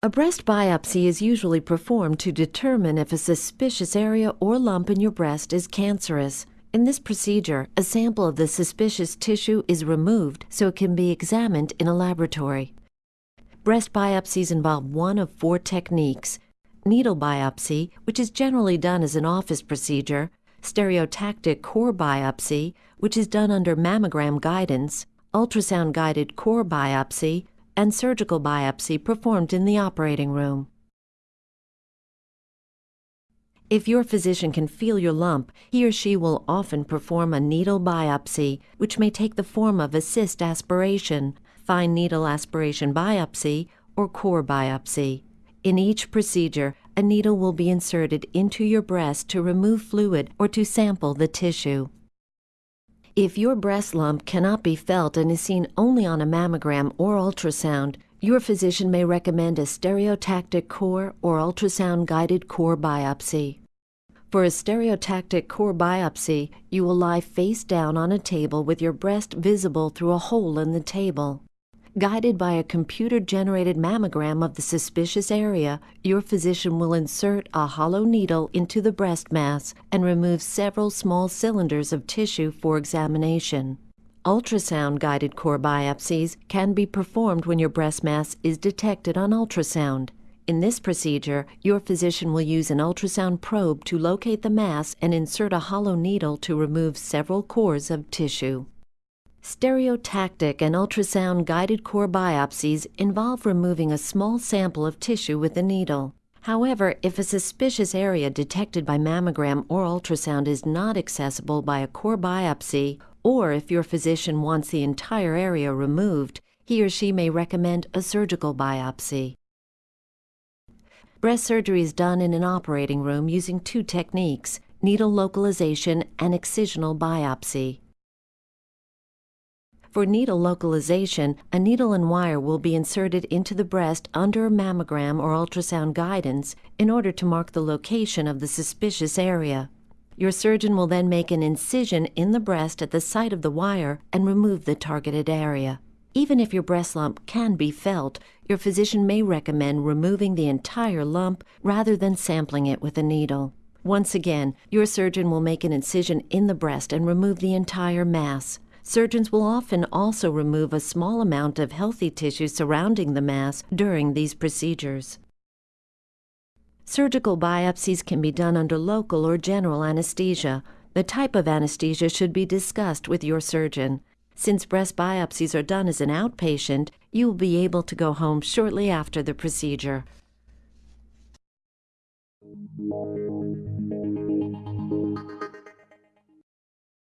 A breast biopsy is usually performed to determine if a suspicious area or lump in your breast is cancerous. In this procedure, a sample of the suspicious tissue is removed so it can be examined in a laboratory. Breast biopsies involve one of four techniques needle biopsy, which is generally done as an office procedure, stereotactic core biopsy, which is done under mammogram guidance, ultrasound guided core biopsy, and surgical biopsy performed in the operating room. If your physician can feel your lump, he or she will often perform a needle biopsy, which may take the form of a cyst aspiration, fine needle aspiration biopsy, or core biopsy. In each procedure, a needle will be inserted into your breast to remove fluid or to sample the tissue. If your breast lump cannot be felt and is seen only on a mammogram or ultrasound, your physician may recommend a stereotactic core or ultrasound guided core biopsy. For a stereotactic core biopsy, you will lie face down on a table with your breast visible through a hole in the table. Guided by a computer-generated mammogram of the suspicious area, your physician will insert a hollow needle into the breast mass and remove several small cylinders of tissue for examination. Ultrasound-guided core biopsies can be performed when your breast mass is detected on ultrasound. In this procedure, your physician will use an ultrasound probe to locate the mass and insert a hollow needle to remove several cores of tissue. Stereotactic and ultrasound guided core biopsies involve removing a small sample of tissue with a needle. However, if a suspicious area detected by mammogram or ultrasound is not accessible by a core biopsy, or if your physician wants the entire area removed, he or she may recommend a surgical biopsy. Breast surgery is done in an operating room using two techniques needle localization and excisional biopsy. For needle localization, a needle and wire will be inserted into the breast under mammogram or ultrasound guidance in order to mark the location of the suspicious area. Your surgeon will then make an incision in the breast at the site of the wire and remove the targeted area. Even if your breast lump can be felt, your physician may recommend removing the entire lump rather than sampling it with a needle. Once again, your surgeon will make an incision in the breast and remove the entire mass. Surgeons will often also remove a small amount of healthy tissue surrounding the mass during these procedures. Surgical biopsies can be done under local or general anesthesia. The type of anesthesia should be discussed with your surgeon. Since breast biopsies are done as an outpatient, you will be able to go home shortly after the procedure.